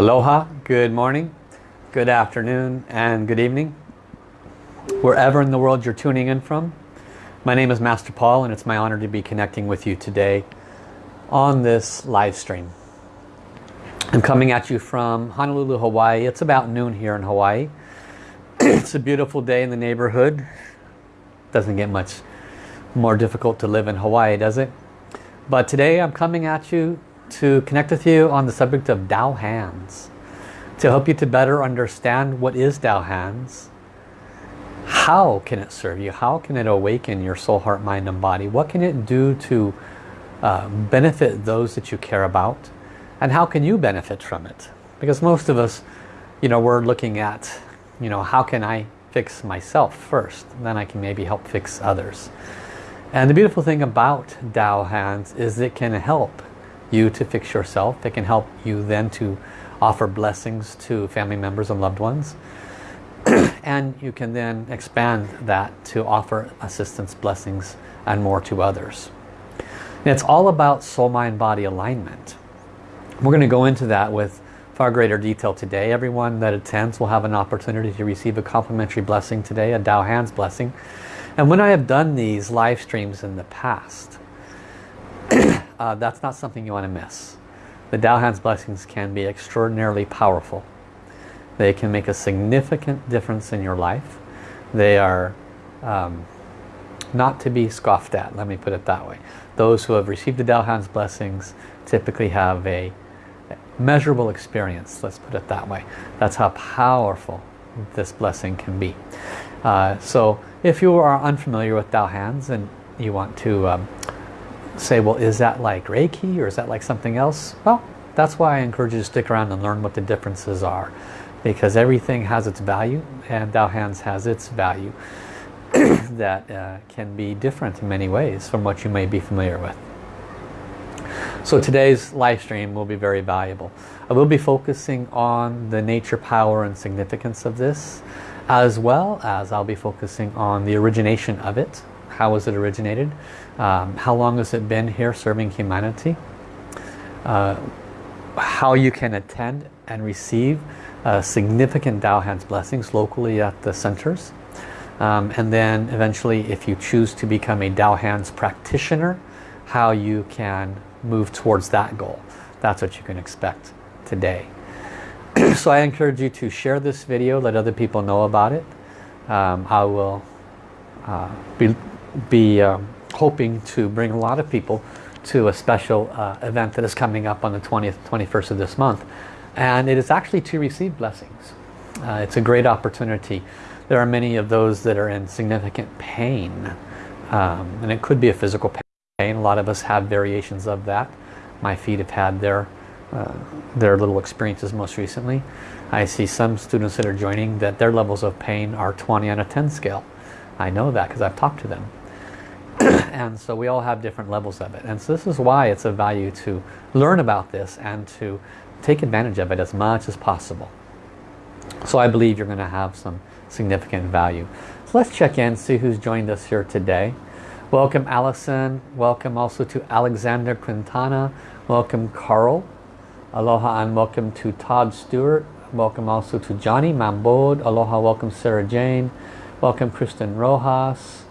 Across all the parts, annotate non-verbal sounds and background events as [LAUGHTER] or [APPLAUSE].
Aloha, good morning, good afternoon, and good evening. Wherever in the world you're tuning in from, my name is Master Paul and it's my honor to be connecting with you today on this live stream. I'm coming at you from Honolulu, Hawaii. It's about noon here in Hawaii. [CLEARS THROAT] it's a beautiful day in the neighborhood. Doesn't get much more difficult to live in Hawaii, does it? But today I'm coming at you to connect with you on the subject of Dao Hands. To help you to better understand what is Dao Hands. How can it serve you? How can it awaken your soul, heart, mind, and body? What can it do to uh, benefit those that you care about? And how can you benefit from it? Because most of us, you know, we're looking at, you know, how can I fix myself first? Then I can maybe help fix others. And the beautiful thing about Dao Hands is it can help you to fix yourself. It can help you then to offer blessings to family members and loved ones. [CLEARS THROAT] and you can then expand that to offer assistance, blessings, and more to others. And it's all about soul-mind-body alignment. We're going to go into that with far greater detail today. Everyone that attends will have an opportunity to receive a complimentary blessing today, a Dao Hands blessing. And when I have done these live streams in the past, [CLEARS THROAT] uh, that's not something you want to miss. The Dao Hands blessings can be extraordinarily powerful. They can make a significant difference in your life. They are um, not to be scoffed at, let me put it that way. Those who have received the Dao Hands blessings typically have a measurable experience, let's put it that way. That's how powerful this blessing can be. Uh, so if you are unfamiliar with Dao Hands and you want to um, say, well, is that like Reiki or is that like something else? Well, that's why I encourage you to stick around and learn what the differences are. Because everything has its value and Dao Hands has its value [CLEARS THROAT] that uh, can be different in many ways from what you may be familiar with. So today's live stream will be very valuable. I will be focusing on the nature, power and significance of this as well as I'll be focusing on the origination of it. How was it originated? Um, how long has it been here serving humanity? Uh, how you can attend and receive uh, significant Dao Hands blessings locally at the centers. Um, and then eventually if you choose to become a Dao Hands practitioner, how you can move towards that goal. That's what you can expect today. [CLEARS THROAT] so I encourage you to share this video, let other people know about it. Um, I will uh, be, be um, hoping to bring a lot of people to a special uh, event that is coming up on the 20th, 21st of this month. And it is actually to receive blessings. Uh, it's a great opportunity. There are many of those that are in significant pain. Um, and it could be a physical pain. A lot of us have variations of that. My feet have had their, uh, their little experiences most recently. I see some students that are joining that their levels of pain are 20 on a 10 scale. I know that because I've talked to them. And so we all have different levels of it. And so this is why it's of value to learn about this and to take advantage of it as much as possible. So I believe you're going to have some significant value. So let's check in, see who's joined us here today. Welcome Allison. Welcome also to Alexander Quintana. Welcome Carl. Aloha and welcome to Todd Stewart. Welcome also to Johnny Mambod. Aloha, welcome Sarah Jane. Welcome Kristen Rojas.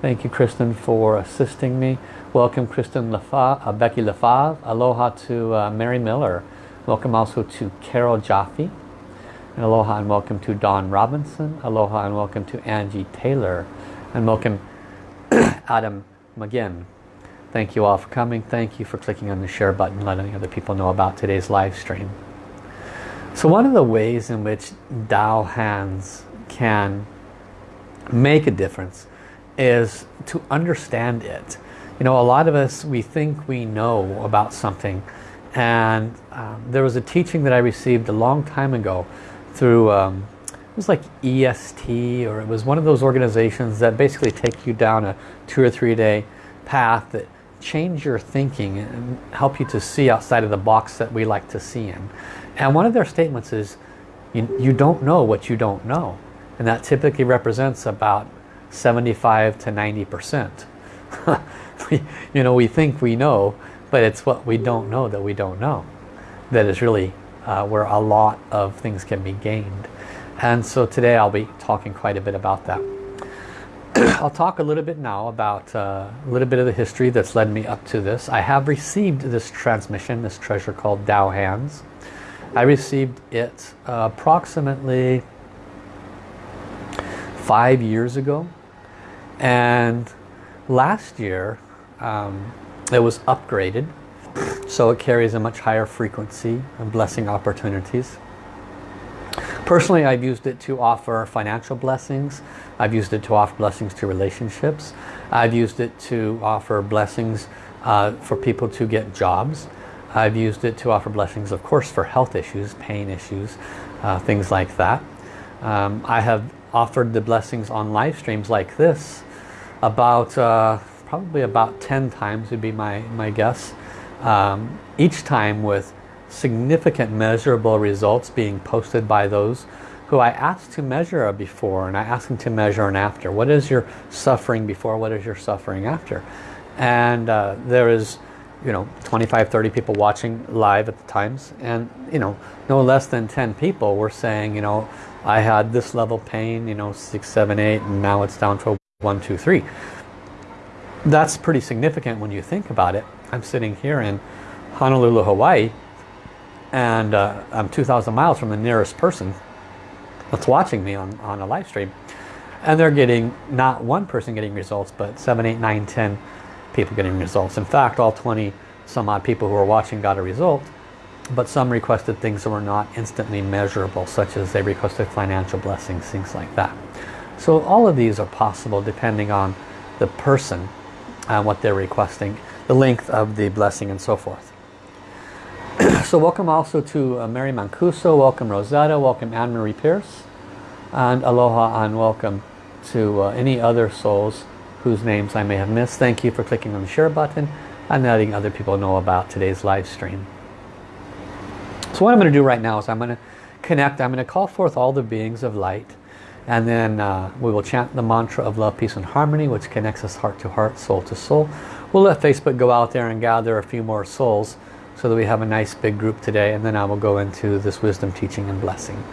Thank you, Kristen, for assisting me. Welcome, Kristen Lafa, uh, Becky Lafave. Aloha to uh, Mary Miller. Welcome also to Carol Jaffe. And aloha and welcome to Don Robinson. Aloha and welcome to Angie Taylor. And welcome [COUGHS] Adam McGinn. Thank you all for coming. Thank you for clicking on the share button, letting other people know about today's live stream. So one of the ways in which Dao hands can make a difference is to understand it. You know, a lot of us, we think we know about something. And um, there was a teaching that I received a long time ago through, um, it was like EST, or it was one of those organizations that basically take you down a two or three day path that change your thinking and help you to see outside of the box that we like to see in. And one of their statements is, you, you don't know what you don't know. And that typically represents about 75 to 90 percent [LAUGHS] you know we think we know but it's what we don't know that we don't know that is really uh, where a lot of things can be gained. And so today I'll be talking quite a bit about that. [CLEARS THROAT] I'll talk a little bit now about uh, a little bit of the history that's led me up to this. I have received this transmission, this treasure called Tao Hands. I received it uh, approximately five years ago. And last year um, it was upgraded so it carries a much higher frequency of blessing opportunities. Personally, I've used it to offer financial blessings. I've used it to offer blessings to relationships. I've used it to offer blessings uh, for people to get jobs. I've used it to offer blessings, of course, for health issues, pain issues, uh, things like that. Um, I have offered the blessings on live streams like this about uh, probably about 10 times would be my, my guess. Um, each time with significant measurable results being posted by those who I asked to measure a before and I asked them to measure an after. What is your suffering before? What is your suffering after? And uh, there is, you know, 25, 30 people watching live at the times. And, you know, no less than 10 people were saying, you know, I had this level pain, you know, 6, 7, 8, and now it's down to 1, 2, 3 that's pretty significant when you think about it. I'm sitting here in Honolulu, Hawaii, and uh, I'm 2,000 miles from the nearest person that's watching me on, on a live stream. And they're getting, not one person getting results, but 7, 8, 9, 10 people getting results. In fact, all 20 some odd people who are watching got a result, but some requested things that were not instantly measurable, such as they requested financial blessings, things like that. So all of these are possible depending on the person and what they're requesting, the length of the blessing and so forth. [CLEARS THROAT] so welcome also to uh, Mary Mancuso, welcome Rosetta, welcome Anne-Marie Pierce, and aloha and welcome to uh, any other souls whose names I may have missed. Thank you for clicking on the share button and letting other people know about today's live stream. So what I'm going to do right now is I'm going to connect, I'm going to call forth all the beings of light and then uh, we will chant the mantra of love, peace and harmony, which connects us heart to heart, soul to soul. We'll let Facebook go out there and gather a few more souls so that we have a nice big group today. And then I will go into this wisdom, teaching and blessing.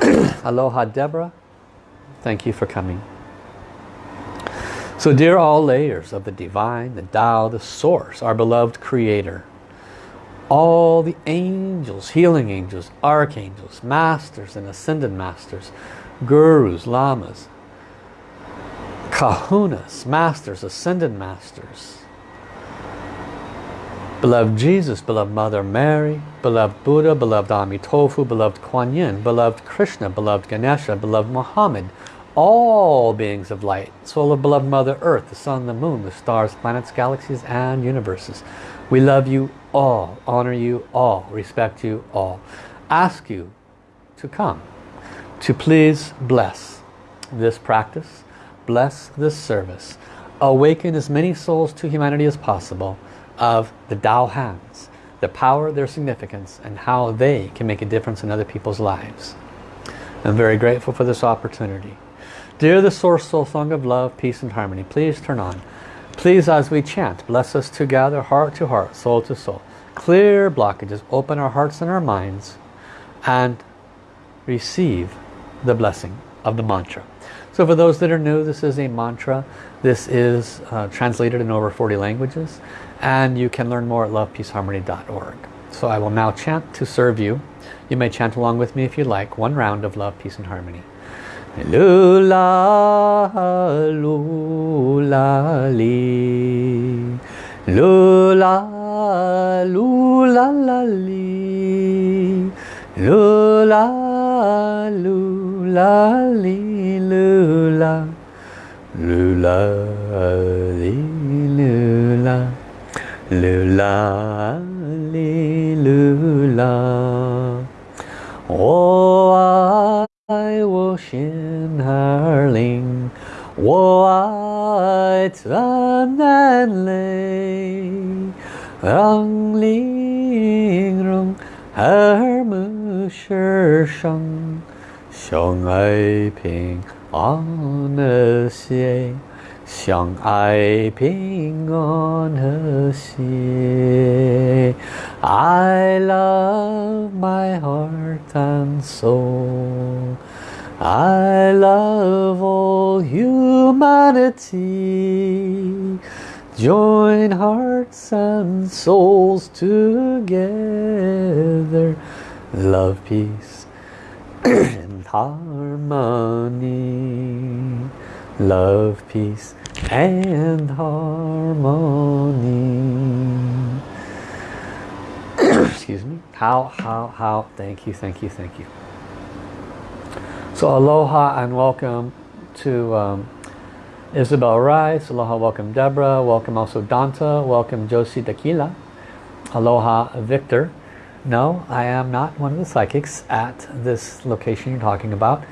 [CLEARS THROAT] Aloha Deborah. Thank you for coming. So dear all layers of the divine, the Tao, the source, our beloved creator, all the angels, healing angels, archangels, masters and ascended masters, gurus, lamas, kahunas, masters, ascended masters. Beloved Jesus, beloved Mother Mary, beloved Buddha, beloved Amitofu, beloved Kuan Yin, beloved Krishna, beloved Ganesha, beloved Muhammad, all beings of light, soul of beloved Mother Earth, the sun, the moon, the stars, planets, galaxies, and universes. We love you all, honor you all, respect you all. Ask you to come to please bless this practice, bless this service, awaken as many souls to humanity as possible of the Tao hands, the power, their significance, and how they can make a difference in other people's lives. I'm very grateful for this opportunity. Dear the Source Soul Song of Love, Peace and Harmony, please turn on. Please, as we chant, bless us together, heart to heart, soul to soul. Clear blockages, open our hearts and our minds, and receive the blessing of the mantra. So for those that are new, this is a mantra. This is uh, translated in over 40 languages and you can learn more at lovepeaceharmony.org. So I will now chant to serve you. You may chant along with me if you like. One round of love, peace and harmony. Lula, lula, li. Lula, lula, la, li. Lula, lula la li lula lula li lula lula li lula 我爱我心儿灵，我爱咱南泪，让玲珑耳目世上。 相爱平安和谐，相爱平安和谐。I love my heart and soul. I love all humanity. Join hearts and souls together. Love, peace, and [CLEARS THROAT] harmony. Love, peace, and harmony. [COUGHS] Excuse me. How, how, how. Thank you, thank you, thank you. So aloha and welcome to um, Isabel Rice. Aloha, welcome Deborah. Welcome also Danta. Welcome Josie Tequila. Aloha Victor. No, I am not one of the psychics at this location you're talking about.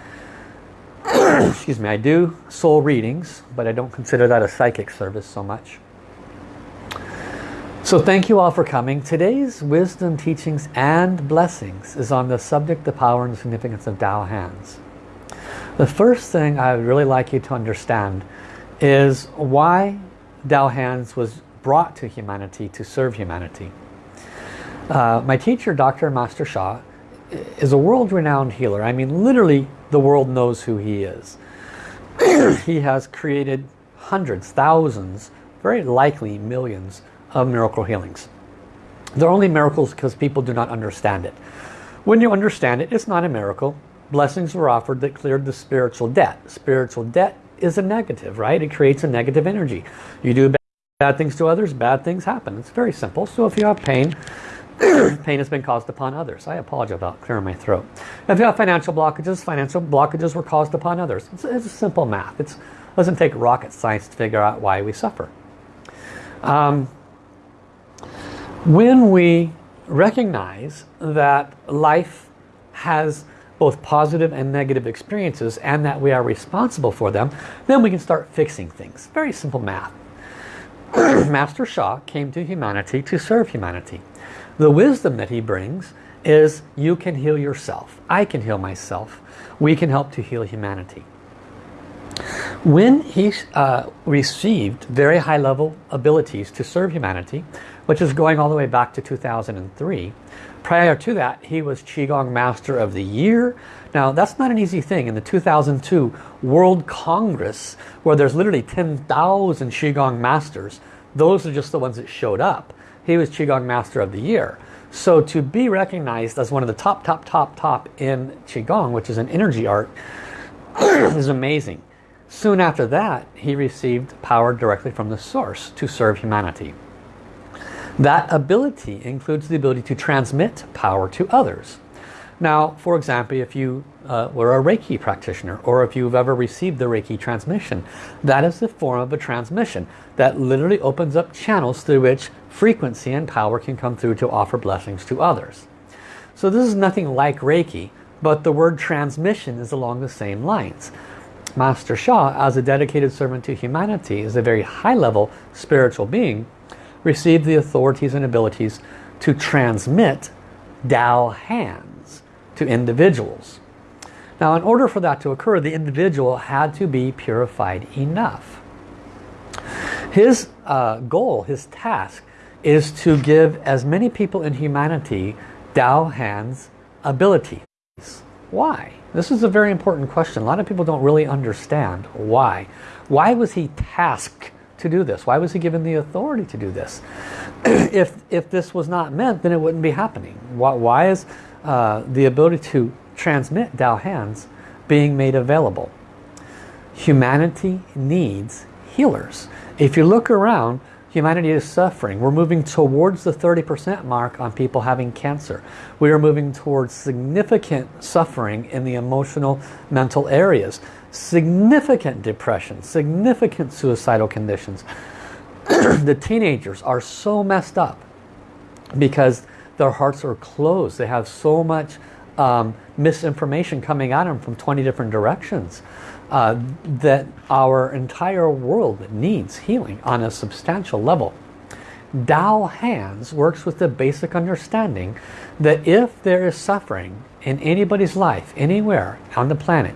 [COUGHS] Excuse me, I do soul readings, but I don't consider that a psychic service so much. So thank you all for coming. Today's wisdom teachings and blessings is on the subject, the power and significance of Tao hands. The first thing I would really like you to understand is why Tao Hands was brought to humanity to serve humanity. Uh, my teacher, Dr. Master Sha, is a world-renowned healer. I mean, literally, the world knows who he is. [CLEARS THROAT] he has created hundreds, thousands, very likely millions of miracle healings. They're only miracles because people do not understand it. When you understand it, it's not a miracle blessings were offered that cleared the spiritual debt. Spiritual debt is a negative, right? It creates a negative energy. You do bad things to others, bad things happen. It's very simple. So if you have pain, [COUGHS] pain has been caused upon others. I apologize about clearing my throat. If you have financial blockages, financial blockages were caused upon others. It's, it's simple math. It doesn't take rocket science to figure out why we suffer. Um, when we recognize that life has both positive and negative experiences and that we are responsible for them, then we can start fixing things. Very simple math. [COUGHS] Master Sha came to humanity to serve humanity. The wisdom that he brings is you can heal yourself. I can heal myself. We can help to heal humanity. When he uh, received very high level abilities to serve humanity, which is going all the way back to 2003, Prior to that, he was Qigong Master of the Year. Now, that's not an easy thing. In the 2002 World Congress, where there's literally 10,000 Qigong Masters, those are just the ones that showed up. He was Qigong Master of the Year. So to be recognized as one of the top, top, top, top in Qigong, which is an energy art, [CLEARS THROAT] is amazing. Soon after that, he received power directly from the source to serve humanity. That ability includes the ability to transmit power to others. Now, for example, if you uh, were a Reiki practitioner or if you've ever received the Reiki transmission, that is the form of a transmission that literally opens up channels through which frequency and power can come through to offer blessings to others. So this is nothing like Reiki, but the word transmission is along the same lines. Master Sha, as a dedicated servant to humanity, is a very high-level spiritual being received the authorities and abilities to transmit Tao hands to individuals. Now in order for that to occur, the individual had to be purified enough. His uh, goal, his task, is to give as many people in humanity Tao hands abilities. Why? This is a very important question. A lot of people don't really understand why. Why was he tasked to do this? Why was he given the authority to do this? [CLEARS THROAT] if, if this was not meant, then it wouldn't be happening. Why, why is uh, the ability to transmit Tao hands being made available? Humanity needs healers. If you look around, humanity is suffering. We're moving towards the 30% mark on people having cancer. We are moving towards significant suffering in the emotional, mental areas significant depression, significant suicidal conditions. [CLEARS THROAT] the teenagers are so messed up because their hearts are closed. They have so much um, misinformation coming at them from 20 different directions uh, that our entire world needs healing on a substantial level. Dao Hands works with the basic understanding that if there is suffering in anybody's life, anywhere on the planet,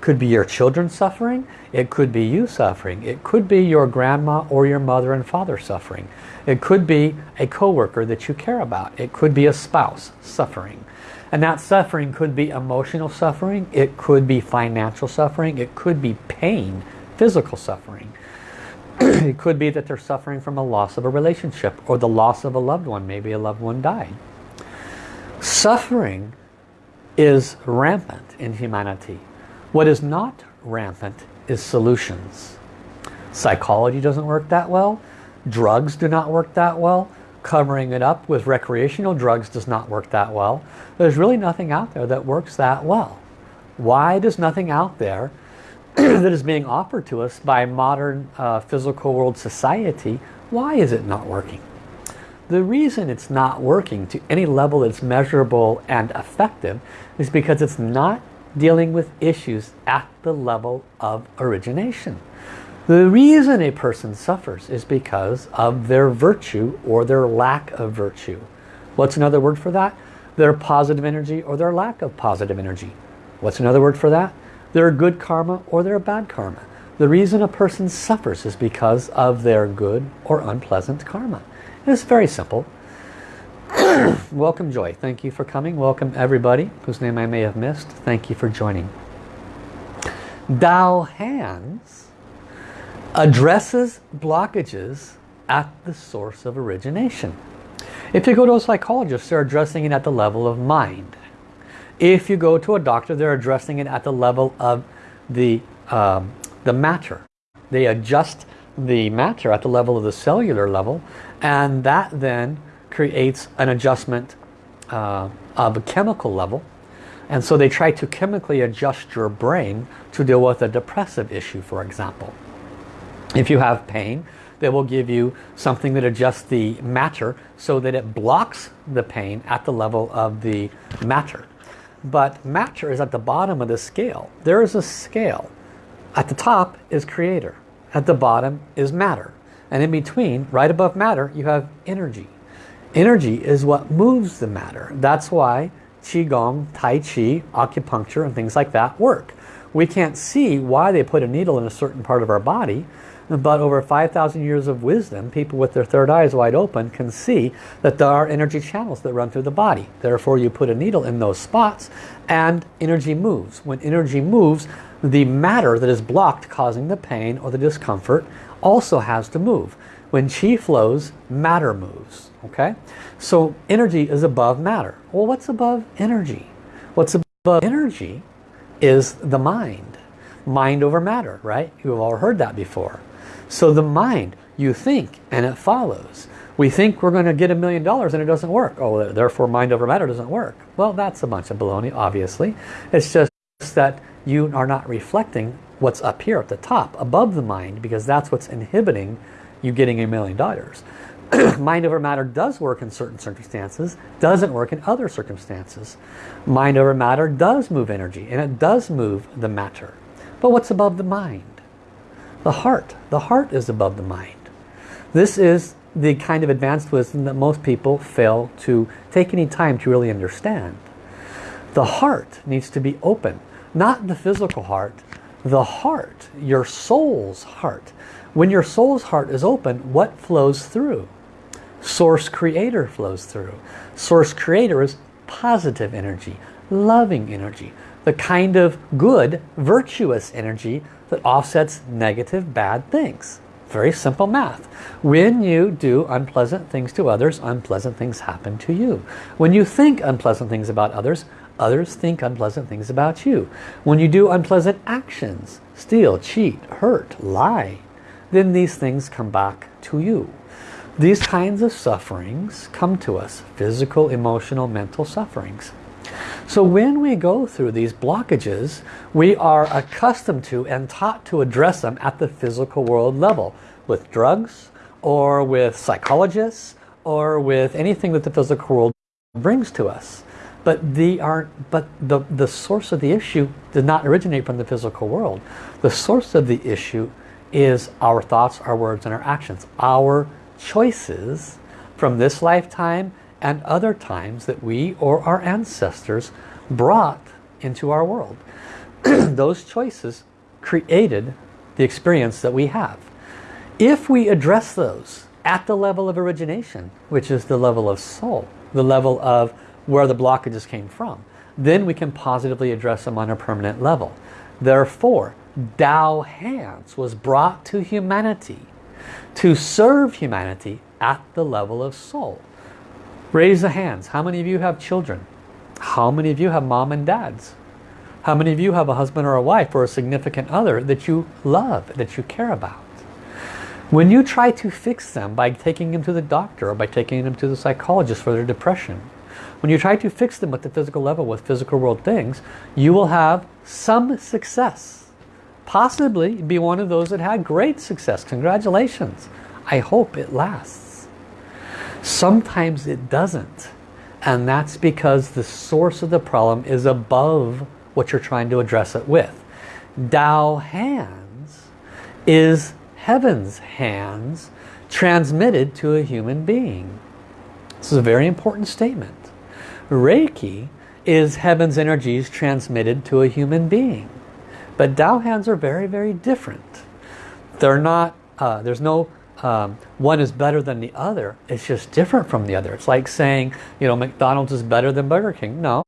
could be your children suffering. It could be you suffering. It could be your grandma or your mother and father suffering. It could be a coworker that you care about. It could be a spouse suffering. And that suffering could be emotional suffering. It could be financial suffering. It could be pain, physical suffering. [CLEARS THROAT] it could be that they're suffering from a loss of a relationship or the loss of a loved one. Maybe a loved one died. Suffering is rampant in humanity. What is not rampant is solutions. Psychology doesn't work that well. Drugs do not work that well. Covering it up with recreational drugs does not work that well. There's really nothing out there that works that well. Why does nothing out there [CLEARS THROAT] that is being offered to us by modern uh, physical world society, why is it not working? The reason it's not working to any level that's measurable and effective is because it's not dealing with issues at the level of origination. The reason a person suffers is because of their virtue or their lack of virtue. What's another word for that? Their positive energy or their lack of positive energy. What's another word for that? Their good karma or their bad karma. The reason a person suffers is because of their good or unpleasant karma. It's very simple. Welcome Joy. Thank you for coming. Welcome everybody whose name I may have missed. Thank you for joining. Dao Hands addresses blockages at the source of origination. If you go to a psychologist, they're addressing it at the level of mind. If you go to a doctor, they're addressing it at the level of the, um, the matter. They adjust the matter at the level of the cellular level and that then creates an adjustment uh, of a chemical level. And so they try to chemically adjust your brain to deal with a depressive issue for example. If you have pain they will give you something that adjusts the matter so that it blocks the pain at the level of the matter. But matter is at the bottom of the scale. There is a scale. At the top is creator. At the bottom is matter. And in between, right above matter, you have energy. Energy is what moves the matter. That's why Qigong, Tai Chi, acupuncture, and things like that work. We can't see why they put a needle in a certain part of our body, but over 5,000 years of wisdom, people with their third eyes wide open can see that there are energy channels that run through the body. Therefore, you put a needle in those spots and energy moves. When energy moves, the matter that is blocked causing the pain or the discomfort also has to move. When chi flows, matter moves. Okay, So energy is above matter. Well, what's above energy? What's above energy is the mind. Mind over matter, right? You've all heard that before. So the mind, you think and it follows. We think we're going to get a million dollars and it doesn't work. Oh, therefore mind over matter doesn't work. Well, that's a bunch of baloney, obviously. It's just that you are not reflecting what's up here at the top, above the mind, because that's what's inhibiting you getting a million dollars. [COUGHS] mind over matter does work in certain circumstances, doesn't work in other circumstances. Mind over matter does move energy, and it does move the matter. But what's above the mind? The heart. The heart is above the mind. This is the kind of advanced wisdom that most people fail to take any time to really understand. The heart needs to be open. Not the physical heart, the heart, your soul's heart. When your soul's heart is open, what flows through? Source Creator flows through. Source Creator is positive energy, loving energy, the kind of good, virtuous energy that offsets negative, bad things. Very simple math. When you do unpleasant things to others, unpleasant things happen to you. When you think unpleasant things about others, Others think unpleasant things about you. When you do unpleasant actions, steal, cheat, hurt, lie, then these things come back to you. These kinds of sufferings come to us, physical, emotional, mental sufferings. So when we go through these blockages, we are accustomed to and taught to address them at the physical world level with drugs or with psychologists or with anything that the physical world brings to us but the aren't but the the source of the issue did not originate from the physical world the source of the issue is our thoughts our words and our actions our choices from this lifetime and other times that we or our ancestors brought into our world [CLEARS THROAT] those choices created the experience that we have. If we address those at the level of origination, which is the level of soul, the level of where the blockages came from, then we can positively address them on a permanent level. Therefore, Tao Hands was brought to humanity to serve humanity at the level of soul. Raise the hands. How many of you have children? How many of you have mom and dads? How many of you have a husband or a wife or a significant other that you love, that you care about? When you try to fix them by taking them to the doctor or by taking them to the psychologist for their depression, when you try to fix them at the physical level with physical world things, you will have some success. Possibly be one of those that had great success. Congratulations. I hope it lasts. Sometimes it doesn't. And that's because the source of the problem is above what you're trying to address it with. Tao hands is heaven's hands transmitted to a human being. This is a very important statement. Reiki is heaven's energies transmitted to a human being. But Tao hands are very, very different. They're not, uh, there's no, um, one is better than the other. It's just different from the other. It's like saying, you know, McDonald's is better than Burger King. No,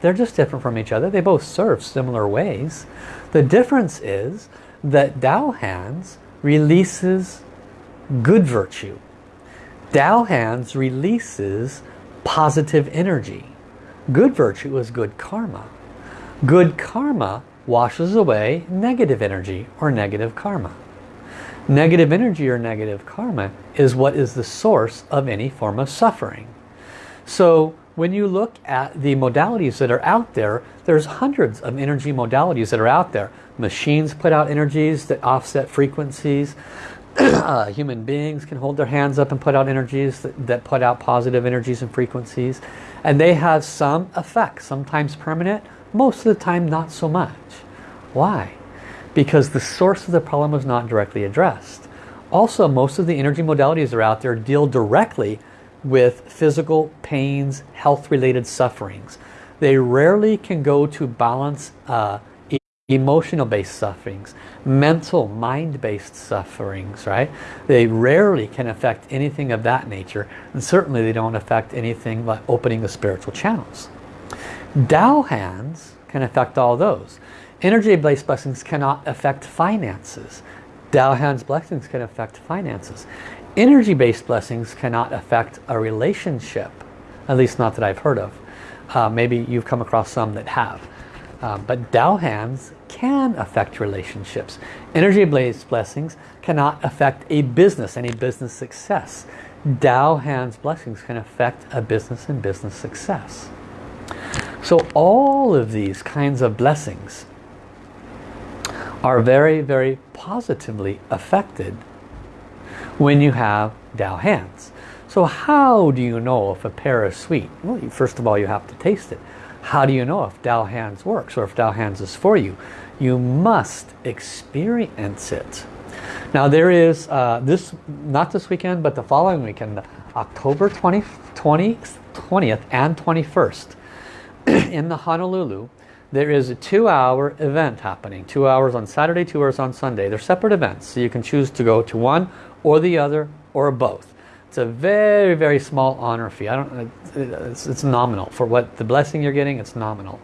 they're just different from each other. They both serve similar ways. The difference is that Tao hands releases good virtue. Tao hands releases positive energy. Good virtue is good karma. Good karma washes away negative energy or negative karma. Negative energy or negative karma is what is the source of any form of suffering. So when you look at the modalities that are out there, there's hundreds of energy modalities that are out there. Machines put out energies that offset frequencies. [CLEARS THROAT] uh, human beings can hold their hands up and put out energies that, that put out positive energies and frequencies. And they have some effect, sometimes permanent, most of the time not so much. Why? Because the source of the problem was not directly addressed. Also, most of the energy modalities that are out there deal directly with physical pains, health-related sufferings. They rarely can go to balance uh, emotional based sufferings, mental, mind-based sufferings, right? They rarely can affect anything of that nature, and certainly they don't affect anything like opening the spiritual channels. Tao hands can affect all those. Energy-based blessings cannot affect finances. Tao hands blessings can affect finances. Energy-based blessings cannot affect a relationship, at least not that I've heard of. Uh, maybe you've come across some that have. Uh, but Tao hands can affect relationships. Energy-based blessings cannot affect a business, any business success. Tao hands blessings can affect a business and business success. So all of these kinds of blessings are very, very positively affected when you have Tao hands. So how do you know if a pear is sweet? Well, first of all, you have to taste it. How do you know if Tao Hands works or if Tao Hands is for you? You must experience it. Now there is, uh, this not this weekend, but the following weekend, October 20, 20, 20th and 21st [COUGHS] in the Honolulu, there is a two-hour event happening. Two hours on Saturday, two hours on Sunday. They're separate events, so you can choose to go to one or the other or both. It's a very, very small honor fee. I don't. It's, it's nominal for what the blessing you're getting. It's nominal,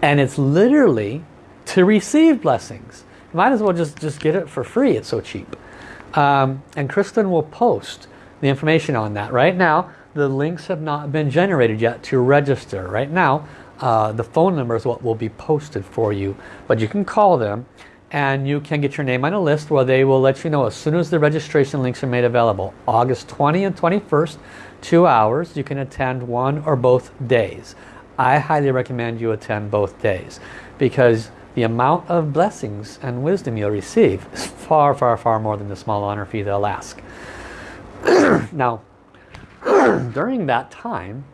and it's literally to receive blessings. Might as well just just get it for free. It's so cheap. Um, and Kristen will post the information on that. Right now, the links have not been generated yet to register. Right now, uh, the phone number is what will be posted for you, but you can call them and you can get your name on a list where they will let you know as soon as the registration links are made available. August 20 and 21st, two hours. You can attend one or both days. I highly recommend you attend both days because the amount of blessings and wisdom you'll receive is far, far, far more than the small honor fee they'll ask. [CLEARS THROAT] now, [CLEARS THROAT] during that time,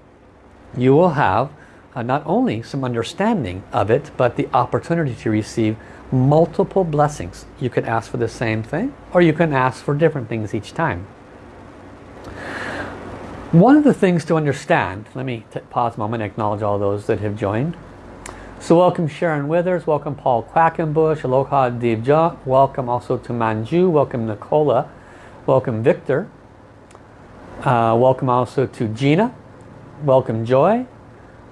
you will have uh, not only some understanding of it, but the opportunity to receive multiple blessings. You could ask for the same thing or you can ask for different things each time. One of the things to understand, let me pause a moment and acknowledge all those that have joined. So welcome Sharon Withers, welcome Paul Quackenbush, Aloha Divja, welcome also to Manju, welcome Nicola, welcome Victor, uh, welcome also to Gina, welcome Joy,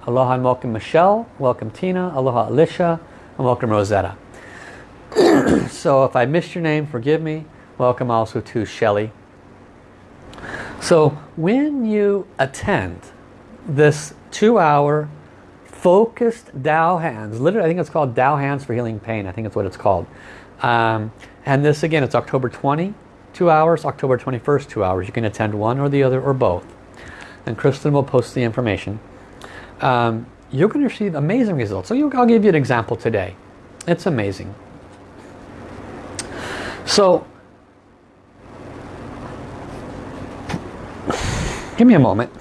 aloha and welcome Michelle, welcome Tina, aloha Alicia, and welcome Rosetta. [CLEARS THROAT] so if I missed your name, forgive me. Welcome also to Shelly. So when you attend this two-hour focused Tao hands, literally I think it's called Tao hands for healing pain. I think it's what it's called. Um, and this again, it's October 20, two hours, October 21st, two hours. You can attend one or the other or both. And Kristen will post the information. Um, you're going to receive amazing results. So you, I'll give you an example today. It's amazing. So, give me a moment.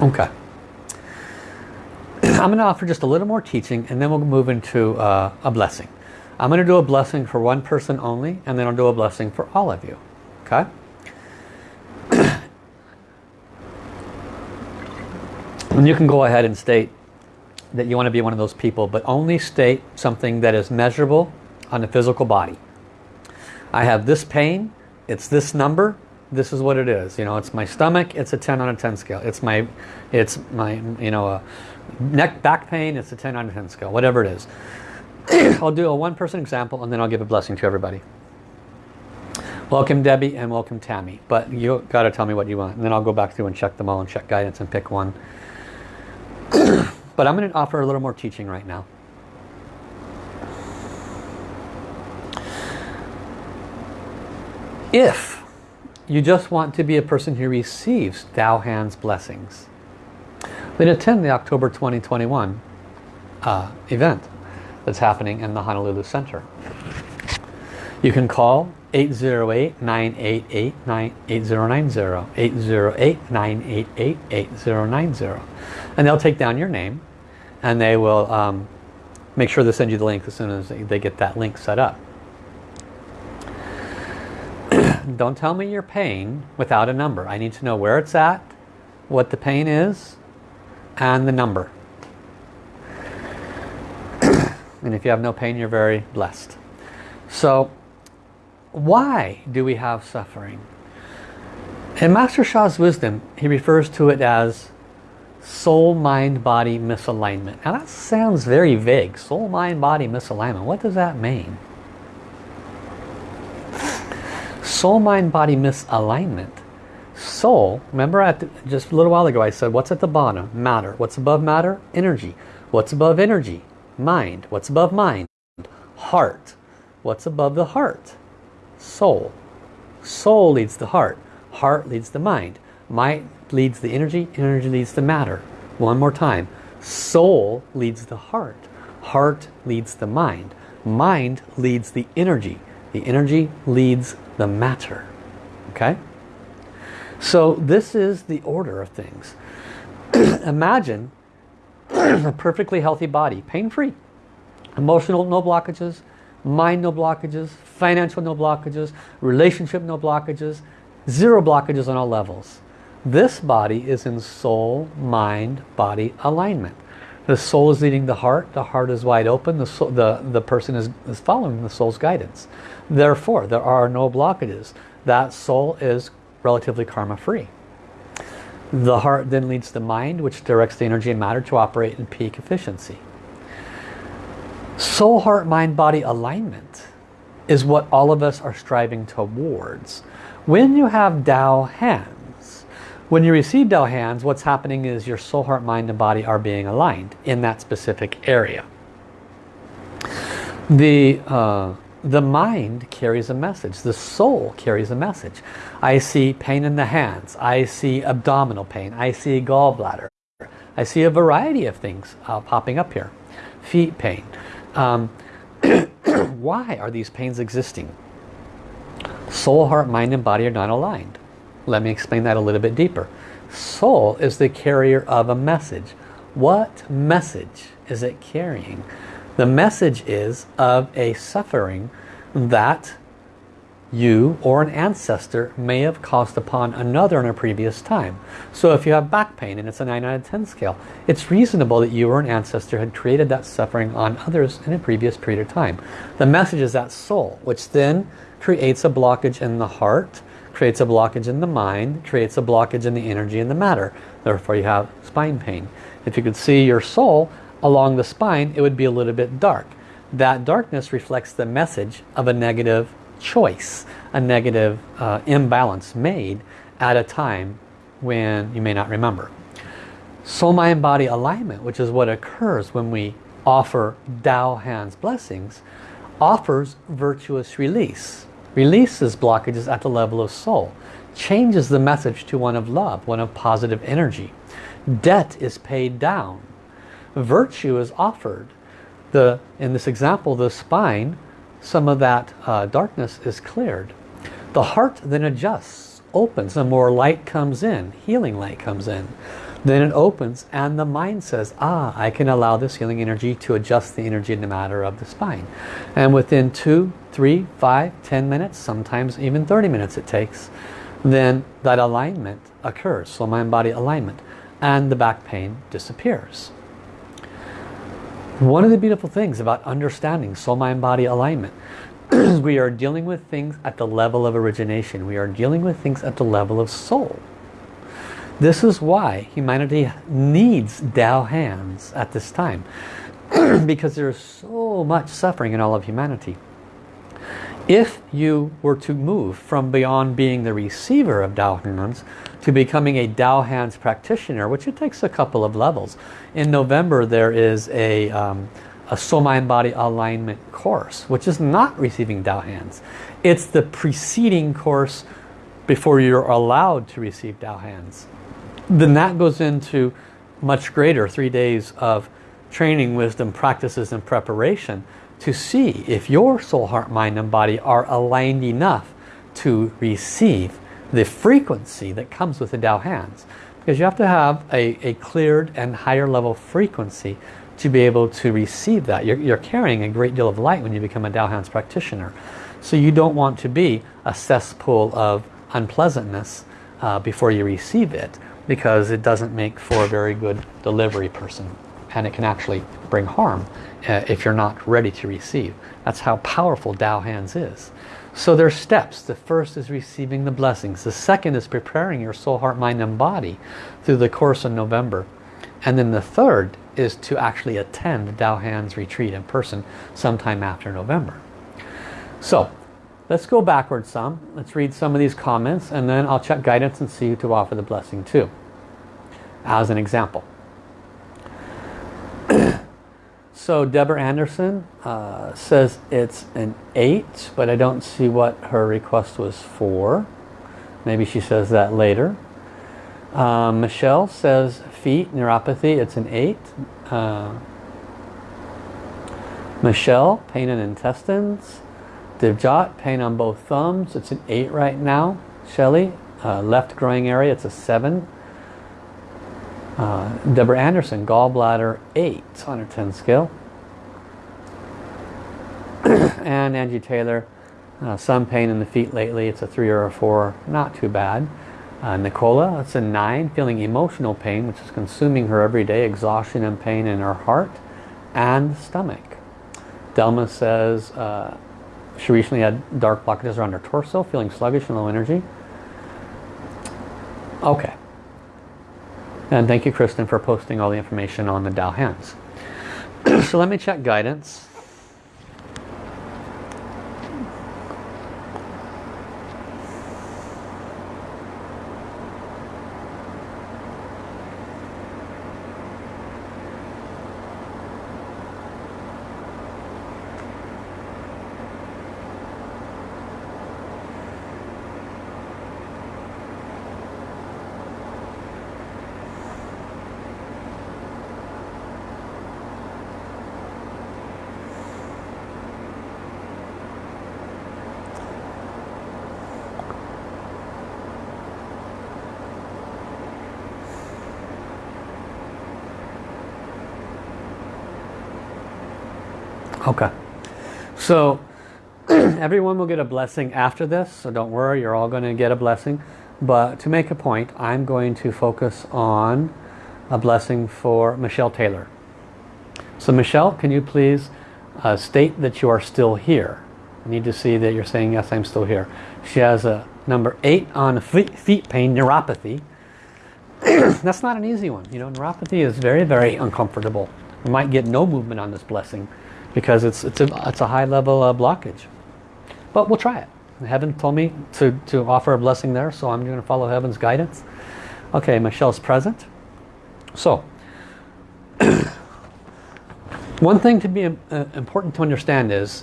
Okay. I'm going to offer just a little more teaching and then we'll move into uh, a blessing. I'm going to do a blessing for one person only and then I'll do a blessing for all of you. Okay? [CLEARS THROAT] and you can go ahead and state that you want to be one of those people but only state something that is measurable on the physical body. I have this pain, it's this number, this is what it is. You know, it's my stomach, it's a 10 on a 10 scale. It's my, it's my, you know, neck, back pain, it's a 10 on a 10 scale, whatever it is. [COUGHS] I'll do a one person example and then I'll give a blessing to everybody. Welcome Debbie and welcome Tammy. But you got to tell me what you want. And then I'll go back through and check them all and check guidance and pick one. [COUGHS] but I'm going to offer a little more teaching right now. If you just want to be a person who receives Tao Hands blessings, then attend the October 2021 uh, event that's happening in the Honolulu Center. You can call 808-988-8090, 808-988-8090. And they'll take down your name and they will um, make sure they send you the link as soon as they get that link set up. [CLEARS THROAT] Don't tell me your pain without a number. I need to know where it's at, what the pain is, and the number. And if you have no pain, you're very blessed. So, why do we have suffering? In Master Sha's wisdom, he refers to it as soul, mind, body misalignment. Now that sounds very vague. Soul, mind, body misalignment. What does that mean? soul mind body misalignment soul remember at the, just a little while ago I said what's at the bottom matter what's above matter energy what's above energy mind. What's above mind? Heart. What's above the heart? Soul. Soul leads the heart. Heart leads the mind. Mind leads the energy. Energy leads the matter. One more time. Soul leads the heart. Heart leads the mind. Mind leads the energy. The energy leads the matter. Okay? So this is the order of things. [CLEARS THROAT] Imagine a perfectly healthy body, pain-free. Emotional, no blockages. Mind, no blockages. Financial, no blockages. Relationship, no blockages. Zero blockages on all levels. This body is in soul, mind, body alignment. The soul is leading the heart. The heart is wide open. The, soul, the, the person is, is following the soul's guidance. Therefore, there are no blockages. That soul is relatively karma free. The heart then leads the mind, which directs the energy and matter to operate in peak efficiency. Soul, heart, mind, body alignment is what all of us are striving towards. When you have Tao hands, when you receive Tao hands, what's happening is your soul, heart, mind, and body are being aligned in that specific area. The, uh, the mind carries a message. The soul carries a message. I see pain in the hands. I see abdominal pain. I see gallbladder. I see a variety of things uh, popping up here. Feet pain. Um, [COUGHS] why are these pains existing? Soul, heart, mind, and body are not aligned. Let me explain that a little bit deeper. Soul is the carrier of a message. What message is it carrying? The message is of a suffering that you or an ancestor may have caused upon another in a previous time. So if you have back pain and it's a 9 out of 10 scale, it's reasonable that you or an ancestor had created that suffering on others in a previous period of time. The message is that soul, which then creates a blockage in the heart, creates a blockage in the mind, creates a blockage in the energy and the matter. Therefore you have spine pain. If you could see your soul along the spine, it would be a little bit dark. That darkness reflects the message of a negative choice, a negative uh, imbalance made at a time when you may not remember. Soul, mind, body alignment, which is what occurs when we offer Tao Hands blessings, offers virtuous release. Releases blockages at the level of soul. Changes the message to one of love, one of positive energy. Debt is paid down. Virtue is offered. The, in this example, the spine some of that uh, darkness is cleared. The heart then adjusts, opens, and more light comes in, healing light comes in. Then it opens and the mind says, ah, I can allow this healing energy to adjust the energy in the matter of the spine. And within two, three, five, ten minutes, sometimes even 30 minutes it takes, then that alignment occurs, soul, mind, body alignment, and the back pain disappears. One of the beautiful things about understanding soul, mind, body alignment [CLEARS THROAT] is we are dealing with things at the level of origination. We are dealing with things at the level of soul. This is why humanity needs Tao hands at this time. [CLEARS THROAT] because there is so much suffering in all of humanity. If you were to move from beyond being the receiver of Tao hands to becoming a Tao Hands practitioner, which it takes a couple of levels. In November there is a, um, a Soul Mind Body Alignment course, which is not receiving Tao Hands. It's the preceding course before you're allowed to receive Tao Hands. Then that goes into much greater three days of training, wisdom, practices, and preparation to see if your soul, heart, mind, and body are aligned enough to receive the frequency that comes with the Tao hands. Because you have to have a, a cleared and higher level frequency to be able to receive that. You're, you're carrying a great deal of light when you become a Tao hands practitioner. So you don't want to be a cesspool of unpleasantness uh, before you receive it because it doesn't make for a very good delivery person and it can actually bring harm uh, if you're not ready to receive. That's how powerful Tao Hands is. So there's steps. The first is receiving the blessings. The second is preparing your soul, heart, mind and body through the course of November. And then the third is to actually attend the Tao Hands retreat in person sometime after November. So let's go backwards some. Let's read some of these comments and then I'll check guidance and see who to offer the blessing to. As an example. [CLEARS THROAT] So Deborah Anderson uh, says it's an 8, but I don't see what her request was for. Maybe she says that later. Uh, Michelle says feet, neuropathy, it's an 8. Uh, Michelle, pain in intestines. Divjot, pain on both thumbs, it's an 8 right now. Shelly, uh, left growing area, it's a 7. Uh, Deborah Anderson, gallbladder 8 on her 10 scale. [CLEARS THROAT] and Angie Taylor, uh, some pain in the feet lately. It's a 3 or a 4, not too bad. Uh, Nicola, it's a 9, feeling emotional pain, which is consuming her every day, exhaustion and pain in her heart and stomach. Delma says uh, she recently had dark blockages around her torso, feeling sluggish and low energy. Okay. And thank you, Kristen, for posting all the information on the Tao Hands. [CLEARS THROAT] so let me check guidance. Okay. So [CLEARS THROAT] Everyone will get a blessing after this, so don't worry, you're all going to get a blessing. But to make a point, I'm going to focus on a blessing for Michelle Taylor. So Michelle, can you please uh, state that you are still here? I need to see that you're saying, yes, I'm still here. She has a number eight on feet, feet pain, neuropathy. [CLEARS THROAT] That's not an easy one. You know, neuropathy is very, very uncomfortable. You might get no movement on this blessing because it's, it's, a, it's a high level uh, blockage. But we'll try it. Heaven told me to, to offer a blessing there, so I'm going to follow Heaven's guidance. Okay, Michelle's present. So, [COUGHS] one thing to be uh, important to understand is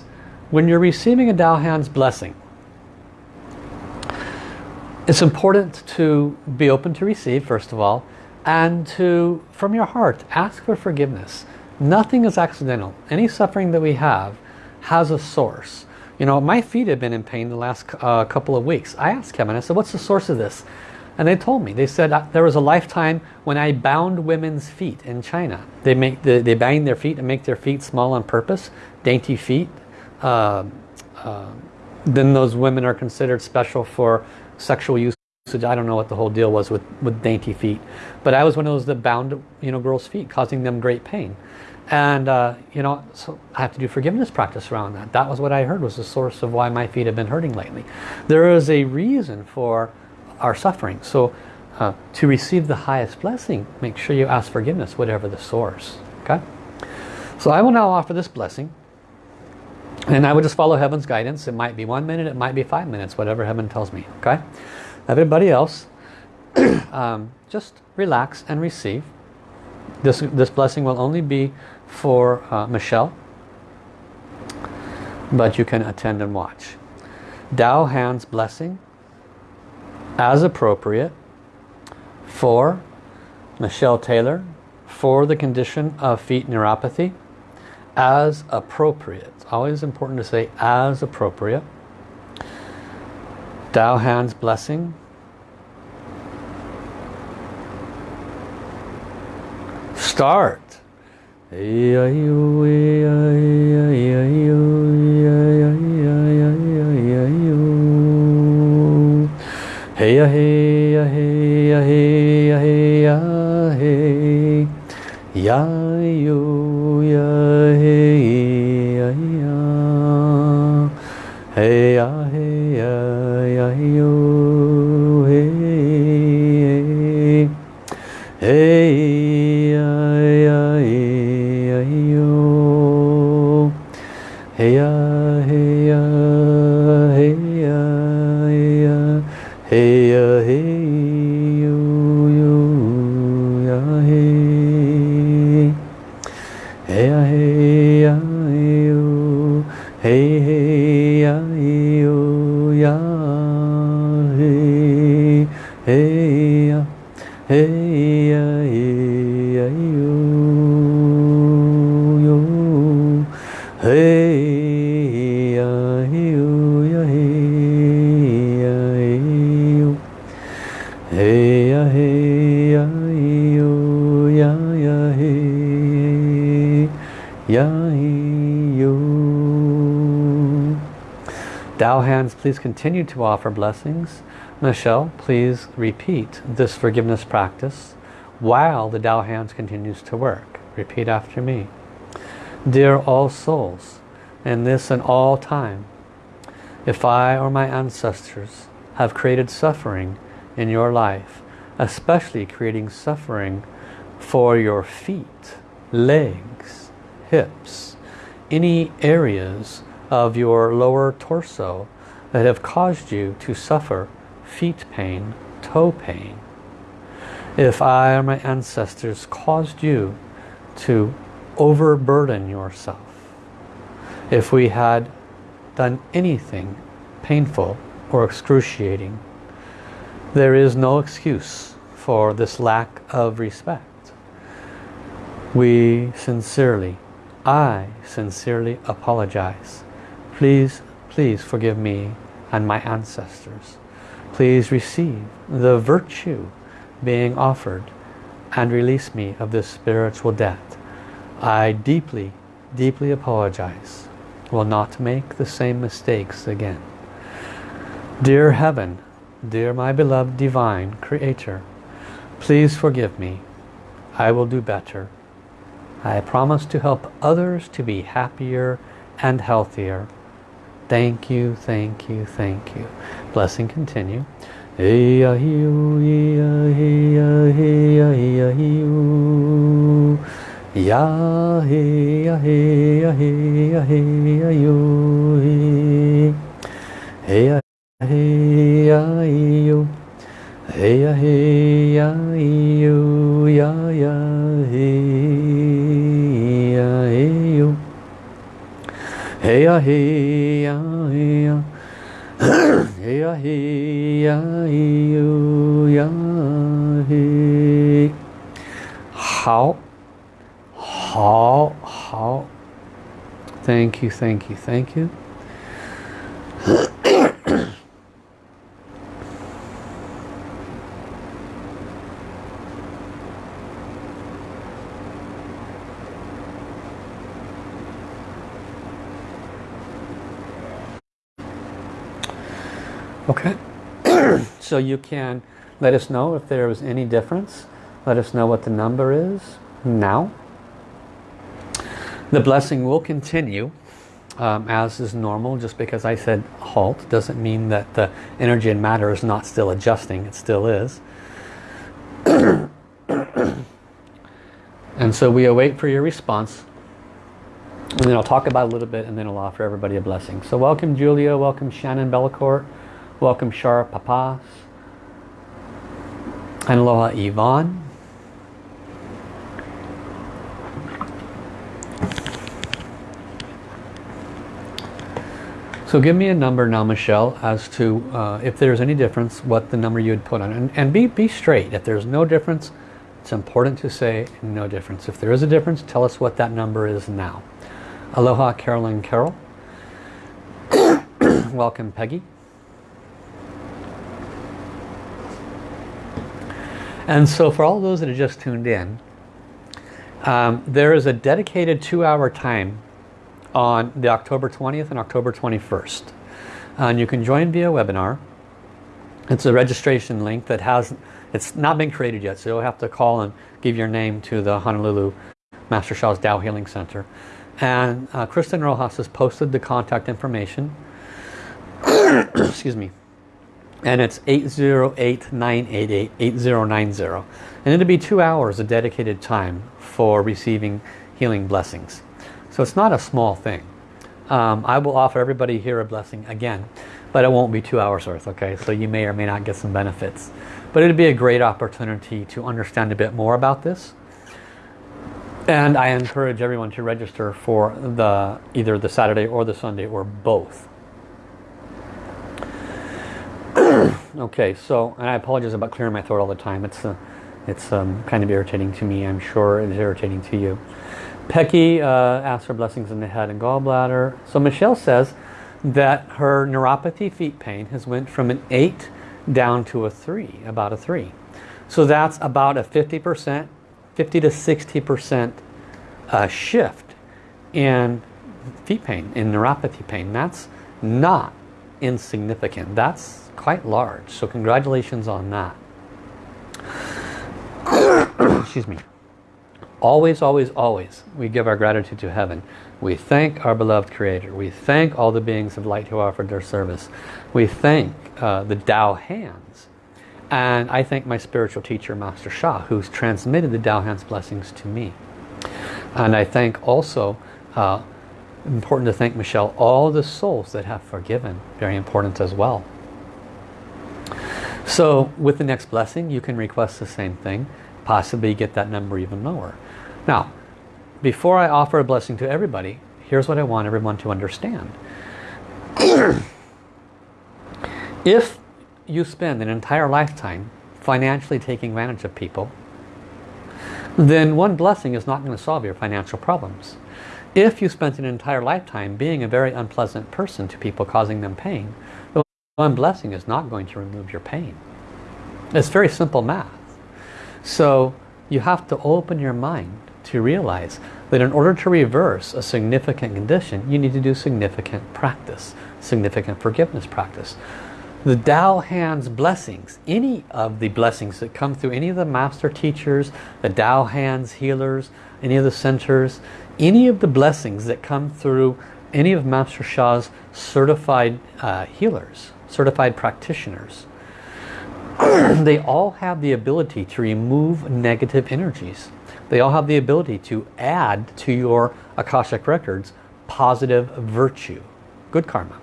when you're receiving a Tao Hands blessing, it's important to be open to receive, first of all, and to, from your heart, ask for forgiveness. Nothing is accidental. Any suffering that we have has a source. You know, my feet have been in pain the last uh, couple of weeks. I asked Heaven, I said, what's the source of this? And they told me, they said uh, there was a lifetime when I bound women's feet in China. They make the, they bind their feet and make their feet small on purpose, dainty feet. Uh, uh, then those women are considered special for sexual I don't know what the whole deal was with, with dainty feet. But I was one of those that bound you know, girls' feet, causing them great pain. And, uh, you know, so I have to do forgiveness practice around that. That was what I heard was the source of why my feet have been hurting lately. There is a reason for our suffering. So uh, to receive the highest blessing, make sure you ask forgiveness, whatever the source. Okay? So I will now offer this blessing. And I will just follow heaven's guidance. It might be one minute, it might be five minutes, whatever heaven tells me. Okay? Everybody else, [CLEARS THROAT] um, just relax and receive. This, this blessing will only be for uh, Michelle. But you can attend and watch. Tao Hands blessing as appropriate for Michelle Taylor for the condition of feet neuropathy as appropriate. It's always important to say as appropriate. Tao Hands blessing start. Hey hey hey hey hey hey yo hey hey hands please continue to offer blessings. Michelle please repeat this forgiveness practice while the Tao hands continues to work. Repeat after me. Dear all souls in this and all time if I or my ancestors have created suffering in your life, especially creating suffering for your feet, legs, hips, any areas of your lower torso that have caused you to suffer feet pain, toe pain. If I or my ancestors caused you to overburden yourself, if we had done anything painful or excruciating, there is no excuse for this lack of respect. We sincerely, I sincerely apologize. Please, please forgive me and my ancestors. Please receive the virtue being offered and release me of this spiritual debt. I deeply, deeply apologize. will not make the same mistakes again. Dear Heaven, dear my beloved Divine Creator, please forgive me. I will do better. I promise to help others to be happier and healthier. Thank you, thank you, thank you. Blessing continue. Ya he ya he ya he ya he ya yo he Hey ya he ya yo Hey ya he Hey ya he ya ya Hey ya he ya yo ya he 好 how, how. Thank you, thank you, thank you. Okay, [COUGHS] so you can let us know if there was any difference. Let us know what the number is now. The blessing will continue um, as is normal. Just because I said halt doesn't mean that the energy and matter is not still adjusting. It still is. [COUGHS] and so we await for your response. And then I'll talk about a little bit and then I'll offer everybody a blessing. So welcome Julia, welcome Shannon Bellacourt, welcome Shara Papas, and aloha Yvonne. So give me a number now, Michelle, as to uh, if there's any difference, what the number you'd put on. And, and be, be straight. If there's no difference, it's important to say no difference. If there is a difference, tell us what that number is now. Aloha, Carolyn Carol. [COUGHS] Welcome, Peggy. And so for all those that have just tuned in, um, there is a dedicated two-hour time on the October 20th and October 21st. And you can join via webinar. It's a registration link that has, it's not been created yet, so you'll have to call and give your name to the Honolulu Master Sha's Tao Healing Center. And uh, Kristen Rojas has posted the contact information. [COUGHS] Excuse me. And it's 808-988-8090. And it'll be two hours of dedicated time for receiving healing blessings. So it's not a small thing. Um, I will offer everybody here a blessing again, but it won't be two hours worth, okay? So you may or may not get some benefits. But it'd be a great opportunity to understand a bit more about this. And I encourage everyone to register for the either the Saturday or the Sunday or both. [CLEARS THROAT] okay, so I apologize about clearing my throat all the time. It's uh, it's um, kind of irritating to me. I'm sure it's irritating to you. Peggy uh, asks for blessings in the head and gallbladder. So Michelle says that her neuropathy feet pain has went from an 8 down to a 3, about a 3. So that's about a 50%, 50 to 60% uh, shift in feet pain, in neuropathy pain. That's not insignificant. That's quite large. So congratulations on that. [COUGHS] Excuse me. Always, always, always, we give our gratitude to heaven. We thank our beloved Creator. We thank all the beings of light who offered their service. We thank uh, the Tao hands. And I thank my spiritual teacher, Master Sha, who's transmitted the Tao hands blessings to me. And I thank also, uh, important to thank Michelle, all the souls that have forgiven. Very important as well. So with the next blessing, you can request the same thing possibly get that number even lower. Now, before I offer a blessing to everybody, here's what I want everyone to understand. [CLEARS THROAT] if you spend an entire lifetime financially taking advantage of people, then one blessing is not going to solve your financial problems. If you spent an entire lifetime being a very unpleasant person to people causing them pain, one blessing is not going to remove your pain. It's very simple math. So you have to open your mind to realize that in order to reverse a significant condition, you need to do significant practice, significant forgiveness practice. The Tao Hands blessings, any of the blessings that come through any of the master teachers, the Tao Hands healers, any of the centers, any of the blessings that come through any of Master Sha's certified uh, healers, certified practitioners, [CLEARS THROAT] they all have the ability to remove negative energies. They all have the ability to add to your Akashic Records positive virtue, good karma.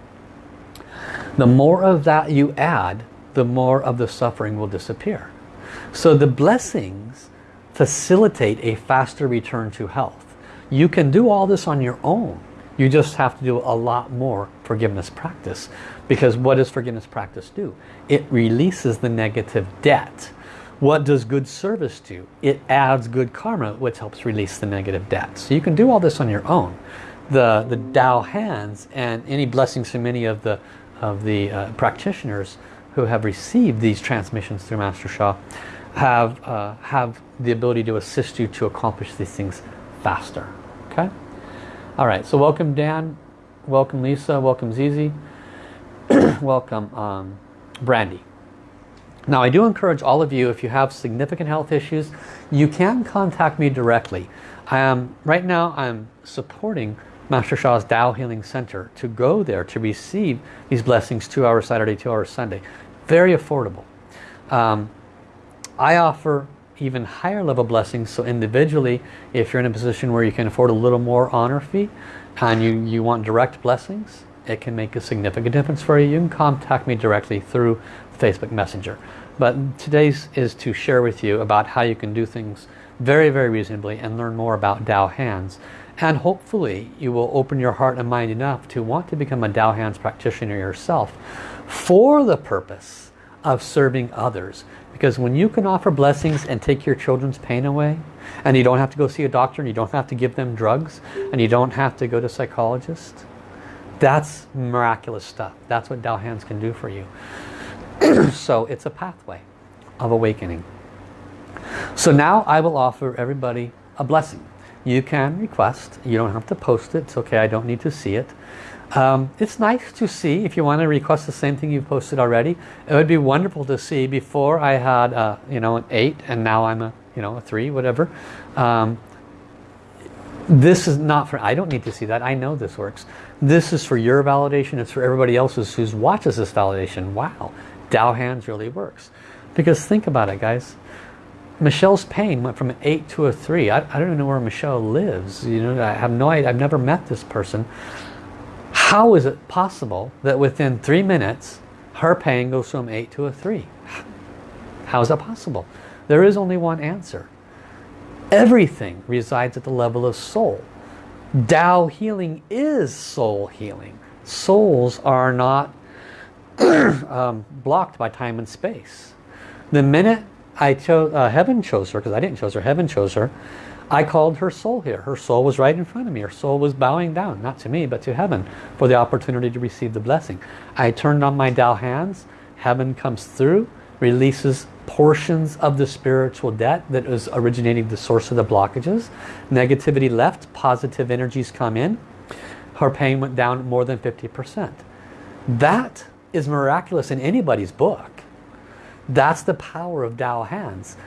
The more of that you add, the more of the suffering will disappear. So the blessings facilitate a faster return to health. You can do all this on your own. You just have to do a lot more forgiveness practice. Because what does forgiveness practice do? It releases the negative debt. What does good service do? It adds good karma, which helps release the negative debt. So you can do all this on your own. The, the Tao hands and any blessings from many of the, of the uh, practitioners who have received these transmissions through Master Sha have, uh, have the ability to assist you to accomplish these things faster. Okay? All right, so welcome Dan, welcome Lisa, welcome Zizi, [CLEARS THROAT] welcome um, Brandy. Now I do encourage all of you, if you have significant health issues, you can contact me directly. I am, right now I'm supporting Master Sha's Tao Healing Center to go there to receive these blessings two hours Saturday, two hours Sunday. Very affordable. Um, I offer even higher level blessings. So individually, if you're in a position where you can afford a little more honor fee and you, you want direct blessings, it can make a significant difference for you. You can contact me directly through Facebook Messenger. But today's is to share with you about how you can do things very, very reasonably and learn more about Tao Hands. And hopefully you will open your heart and mind enough to want to become a Tao Hands practitioner yourself for the purpose of serving others. Because when you can offer blessings and take your children's pain away, and you don't have to go see a doctor, and you don't have to give them drugs, and you don't have to go to a psychologist, that's miraculous stuff. That's what Tao Hands can do for you. [CLEARS THROAT] so it's a pathway of awakening. So now I will offer everybody a blessing. You can request. You don't have to post it. It's okay. I don't need to see it. Um, it's nice to see if you want to request the same thing you've posted already. It would be wonderful to see before I had a, you know an 8 and now I'm a you know a 3 whatever. Um, this is not for I don't need to see that. I know this works. This is for your validation. It's for everybody else's who watches this validation. Wow, Tao Hands really works. Because think about it guys. Michelle's pain went from an 8 to a 3. I, I don't even know where Michelle lives. You know, I have no idea. I've never met this person. How is it possible that within three minutes her pain goes from 8 to a 3? How is that possible? There is only one answer. Everything resides at the level of soul. Tao healing is soul healing. Souls are not [CLEARS THROAT] um, blocked by time and space. The minute I chose, uh, heaven chose her, because I didn't choose her, heaven chose her, I called her soul here. Her soul was right in front of me. Her soul was bowing down, not to me, but to heaven, for the opportunity to receive the blessing. I turned on my Tao hands. Heaven comes through, releases portions of the spiritual debt that is originating the source of the blockages. Negativity left, positive energies come in. Her pain went down more than 50%. That is miraculous in anybody's book. That's the power of Tao hands.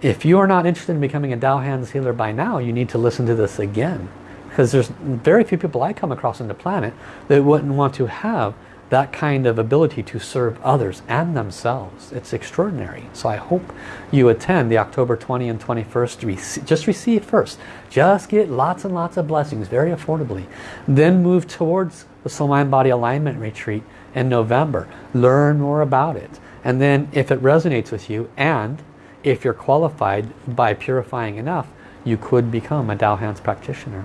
If you are not interested in becoming a Tao Hands healer by now, you need to listen to this again. Because there's very few people I come across on the planet that wouldn't want to have that kind of ability to serve others and themselves. It's extraordinary. So I hope you attend the October 20 and 21st. Just receive first. Just get lots and lots of blessings very affordably. Then move towards the Soul Mind Body Alignment Retreat in November. Learn more about it. And then if it resonates with you and if you're qualified by purifying enough, you could become a Tao Hands practitioner.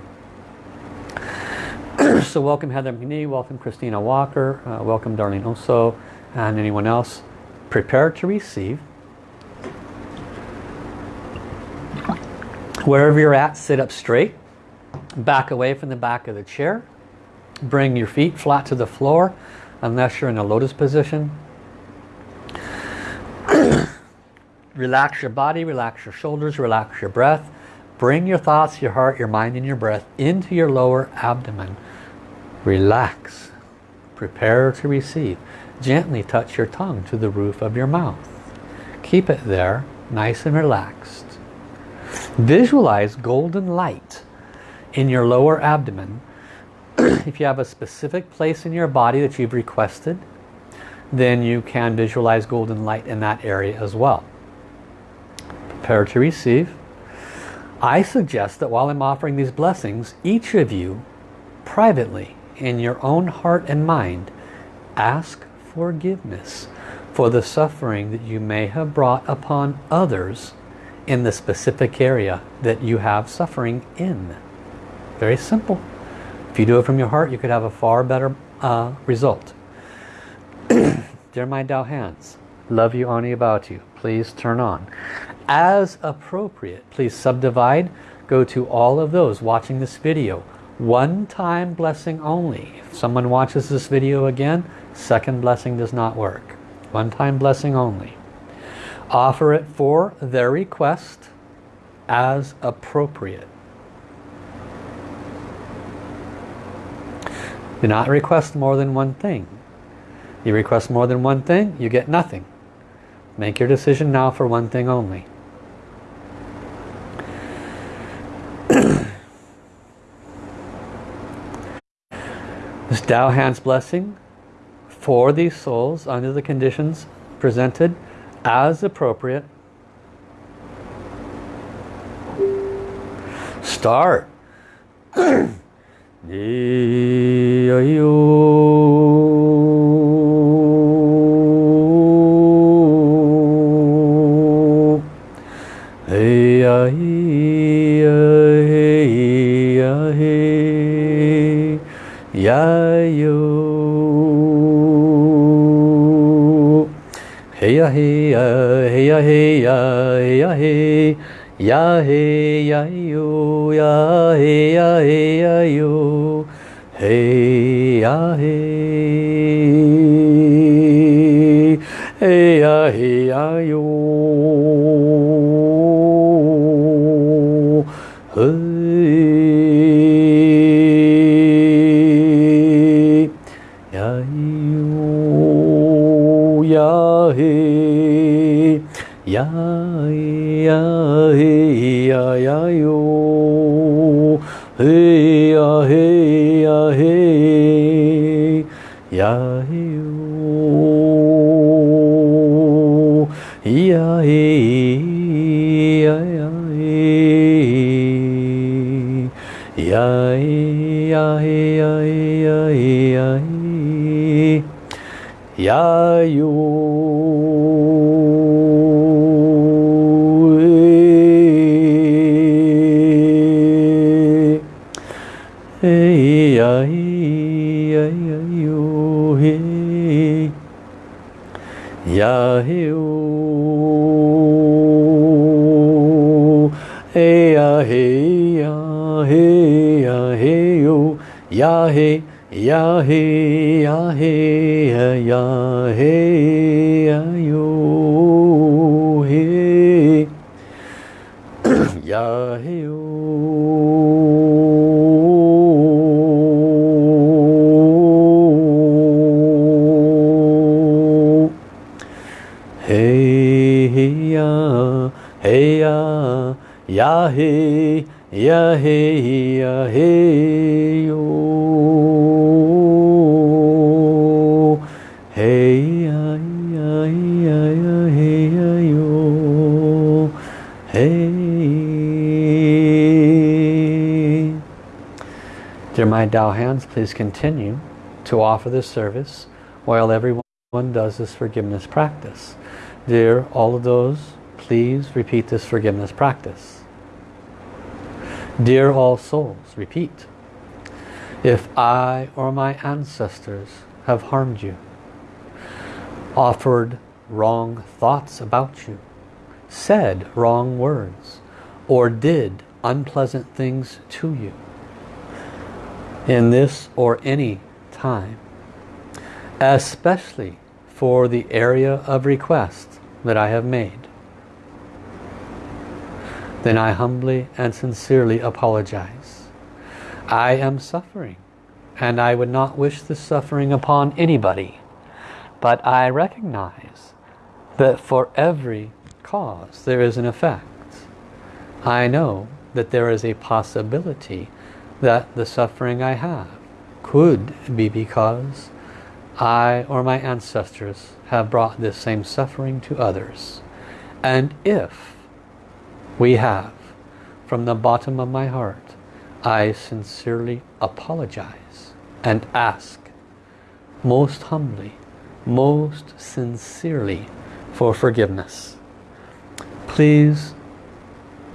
[COUGHS] so welcome Heather McNee, welcome Christina Walker, uh, welcome Darlene Oso, and anyone else. Prepare to receive. Wherever you're at, sit up straight. Back away from the back of the chair. Bring your feet flat to the floor unless you're in a lotus position. [COUGHS] Relax your body, relax your shoulders, relax your breath. Bring your thoughts, your heart, your mind, and your breath into your lower abdomen. Relax. Prepare to receive. Gently touch your tongue to the roof of your mouth. Keep it there, nice and relaxed. Visualize golden light in your lower abdomen. [CLEARS THROAT] if you have a specific place in your body that you've requested, then you can visualize golden light in that area as well. Prepare to receive. I suggest that while I'm offering these blessings, each of you privately in your own heart and mind ask forgiveness for the suffering that you may have brought upon others in the specific area that you have suffering in. Very simple. If you do it from your heart, you could have a far better uh, result. [CLEARS THROAT] Dear my Tao hands, love you, only about you. Please turn on. As appropriate, please subdivide. Go to all of those watching this video. One time blessing only. If someone watches this video again, second blessing does not work. One time blessing only. Offer it for their request as appropriate. Do not request more than one thing. You request more than one thing, you get nothing. Make your decision now for one thing only. This Tao Hands blessing for these souls under the conditions presented as appropriate. Start. [CLEARS THROAT] Ya he ya yo, ya he ya he ya yo, hey ya he, my Tao hands, please continue to offer this service while everyone does this forgiveness practice. Dear all of those, please repeat this forgiveness practice. Dear all souls, repeat. If I or my ancestors have harmed you, offered wrong thoughts about you, said wrong words, or did unpleasant things to you, in this or any time, especially for the area of request that I have made, then I humbly and sincerely apologize. I am suffering and I would not wish this suffering upon anybody. But I recognize that for every cause there is an effect. I know that there is a possibility that the suffering I have could be because I or my ancestors have brought this same suffering to others. And if we have, from the bottom of my heart, I sincerely apologize and ask most humbly, most sincerely for forgiveness. Please,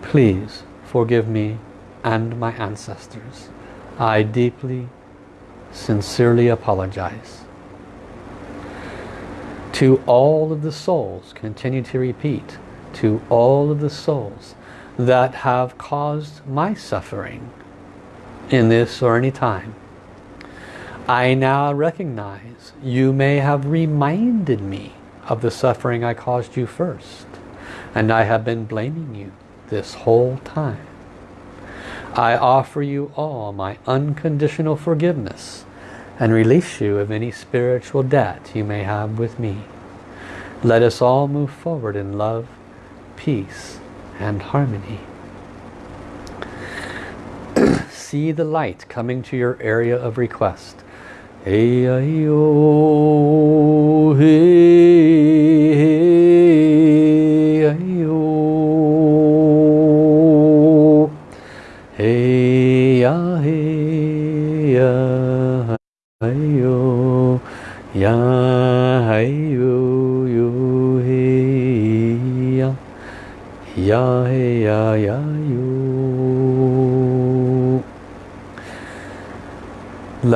please forgive me and my ancestors. I deeply, sincerely apologize. To all of the souls, continue to repeat, to all of the souls that have caused my suffering in this or any time, I now recognize you may have reminded me of the suffering I caused you first. And I have been blaming you this whole time. I offer you all my unconditional forgiveness and release you of any spiritual debt you may have with me. Let us all move forward in love, peace and harmony. [CLEARS THROAT] See the light coming to your area of request. Hey, hey, oh, hey, hey,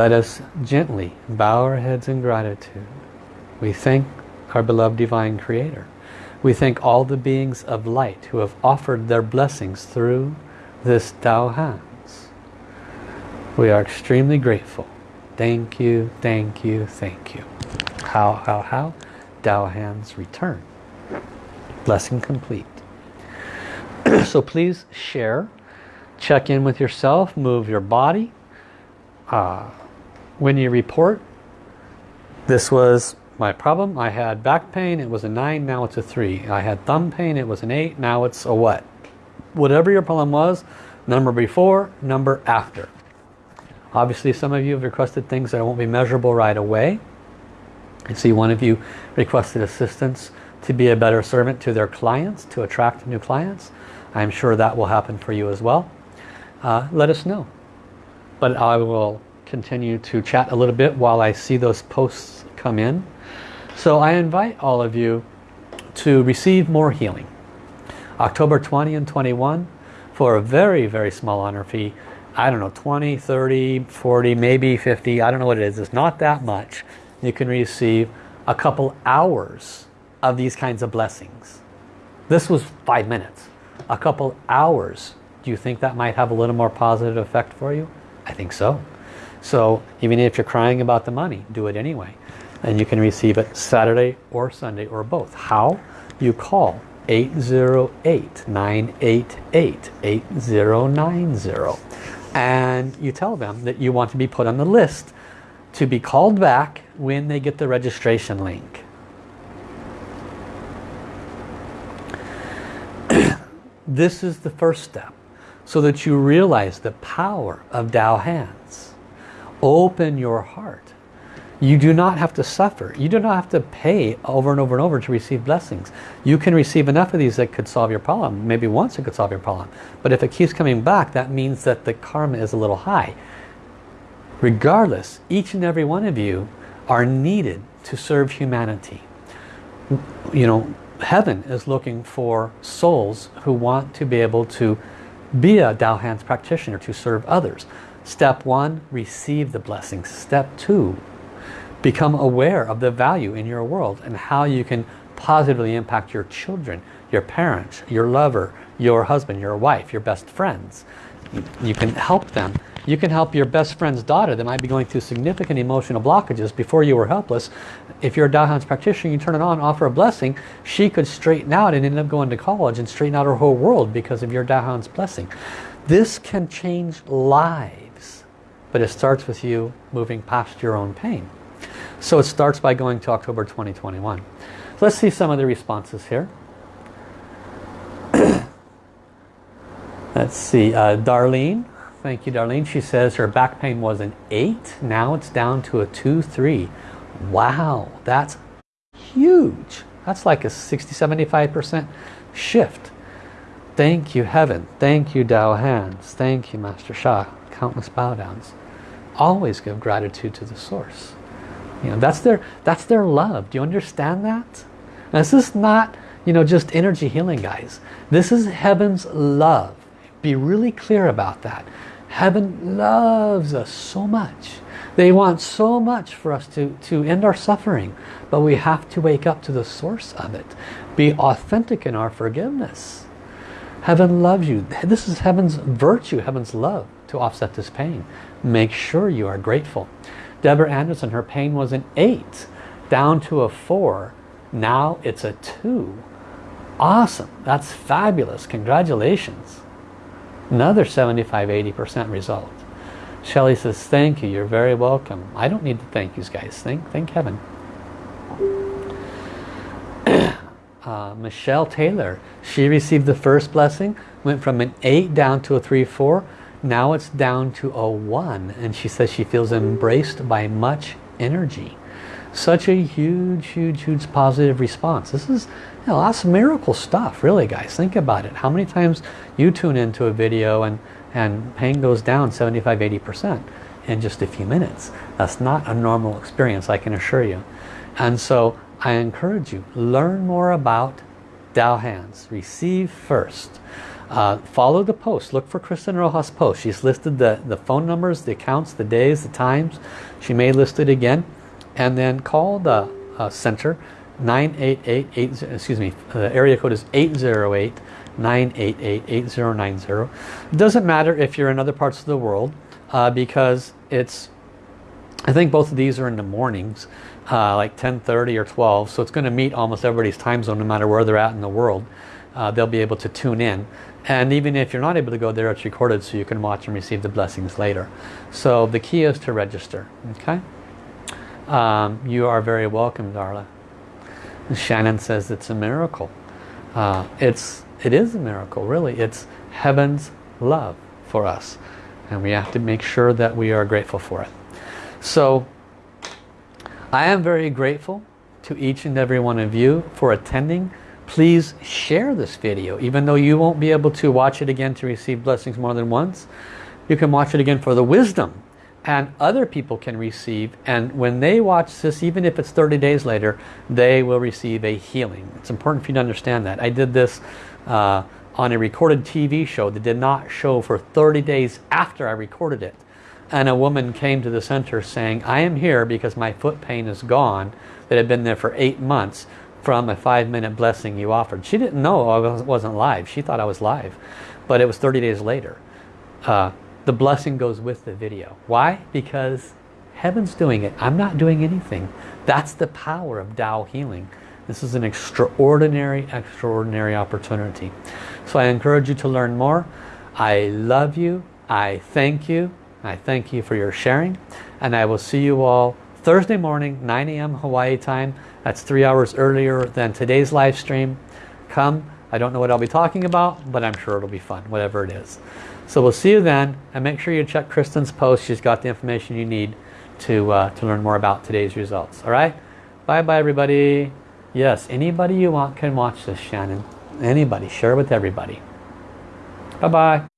Let us gently bow our heads in gratitude. We thank our beloved Divine Creator. We thank all the beings of light who have offered their blessings through this Tao Hands. We are extremely grateful. Thank you, thank you, thank you. How, how, how? Tao Hands return. Blessing complete. [CLEARS THROAT] so please share, check in with yourself, move your body, uh, when you report, this was my problem. I had back pain, it was a 9, now it's a 3. I had thumb pain, it was an 8, now it's a what? Whatever your problem was, number before, number after. Obviously some of you have requested things that won't be measurable right away. I see one of you requested assistance to be a better servant to their clients, to attract new clients. I'm sure that will happen for you as well. Uh, let us know but I will continue to chat a little bit while I see those posts come in. So I invite all of you to receive more healing. October 20 and 21 for a very, very small honor fee. I don't know, 20, 30, 40, maybe 50. I don't know what it is. It's not that much. You can receive a couple hours of these kinds of blessings. This was five minutes. A couple hours. Do you think that might have a little more positive effect for you? I think so. So even if you're crying about the money, do it anyway. And you can receive it Saturday or Sunday or both. How? You call 808-988-8090 and you tell them that you want to be put on the list to be called back when they get the registration link. [CLEARS THROAT] this is the first step so that you realize the power of Tao hands. Open your heart. You do not have to suffer. You do not have to pay over and over and over to receive blessings. You can receive enough of these that could solve your problem. Maybe once it could solve your problem. But if it keeps coming back, that means that the karma is a little high. Regardless, each and every one of you are needed to serve humanity. You know, heaven is looking for souls who want to be able to be a Tao Hands practitioner to serve others. Step one, receive the blessings. Step two, become aware of the value in your world and how you can positively impact your children, your parents, your lover, your husband, your wife, your best friends. You, can help them You can help your best friend's daughter that might be going through significant emotional blockages before you were helpless. If you're a Dao practitioner, you turn it on, offer a blessing, she could straighten out and end up going to college and straighten out her whole world because of your Dao blessing. This can change lives, but it starts with you moving past your own pain. So it starts by going to October 2021. let's see some of the responses here. [CLEARS THROAT] let's see, uh, Darlene. Thank you, Darlene. She says her back pain was an 8. Now it's down to a 2-3. Wow, that's huge. That's like a 60-75% shift. Thank you, Heaven. Thank you, Tao Hands. Thank you, Master Sha. Countless bow downs. Always give gratitude to the source. You know, that's their that's their love. Do you understand that? Now, this is not, you know, just energy healing, guys. This is heaven's love. Be really clear about that. Heaven loves us so much. They want so much for us to, to end our suffering. But we have to wake up to the source of it. Be authentic in our forgiveness. Heaven loves you. This is heaven's virtue, heaven's love to offset this pain. Make sure you are grateful. Deborah Anderson, her pain was an 8, down to a 4. Now it's a 2. Awesome. That's fabulous. Congratulations. Another 75-80% result. Shelly says, thank you. You're very welcome. I don't need to thank you guys. Thank, thank heaven. [CLEARS THROAT] uh, Michelle Taylor, she received the first blessing, went from an 8 down to a 3-4. Now it's down to a 1 and she says she feels embraced by much energy. Such a huge, huge, huge positive response. This is you know, that's miracle stuff, really guys. Think about it. How many times you tune into a video and, and pain goes down 75-80% in just a few minutes. That's not a normal experience, I can assure you. And so I encourage you, learn more about Tao Hands. Receive first. Uh, follow the post. Look for Kristen Rojas post. She's listed the, the phone numbers, the accounts, the days, the times. She may list it again. And then call the uh, center 988, excuse me, the area code is 808 988 8090. It doesn't matter if you're in other parts of the world uh, because it's, I think both of these are in the mornings, uh, like 10.30 or 12. So it's going to meet almost everybody's time zone no matter where they're at in the world. Uh, they'll be able to tune in. And even if you're not able to go there, it's recorded so you can watch and receive the blessings later. So the key is to register. Okay? Um, you are very welcome, Darla. Shannon says it's a miracle. Uh, it's, it is a miracle, really. It's heaven's love for us. And we have to make sure that we are grateful for it. So, I am very grateful to each and every one of you for attending please share this video. Even though you won't be able to watch it again to receive blessings more than once you can watch it again for the wisdom and other people can receive. And when they watch this even if it's 30 days later they will receive a healing. It's important for you to understand that. I did this uh, on a recorded TV show that did not show for 30 days after I recorded it. And a woman came to the center saying I am here because my foot pain is gone that had been there for eight months from a five minute blessing you offered. She didn't know I wasn't live. She thought I was live. But it was 30 days later. Uh, the blessing goes with the video. Why? Because heaven's doing it. I'm not doing anything. That's the power of Tao healing. This is an extraordinary, extraordinary opportunity. So I encourage you to learn more. I love you. I thank you. I thank you for your sharing. And I will see you all Thursday morning, 9 a.m. Hawaii time. That's three hours earlier than today's live stream. Come. I don't know what I'll be talking about, but I'm sure it'll be fun, whatever it is. So we'll see you then. And make sure you check Kristen's post. She's got the information you need to, uh, to learn more about today's results. All right? Bye-bye, everybody. Yes, anybody you want can watch this, Shannon. Anybody. Share with everybody. Bye-bye.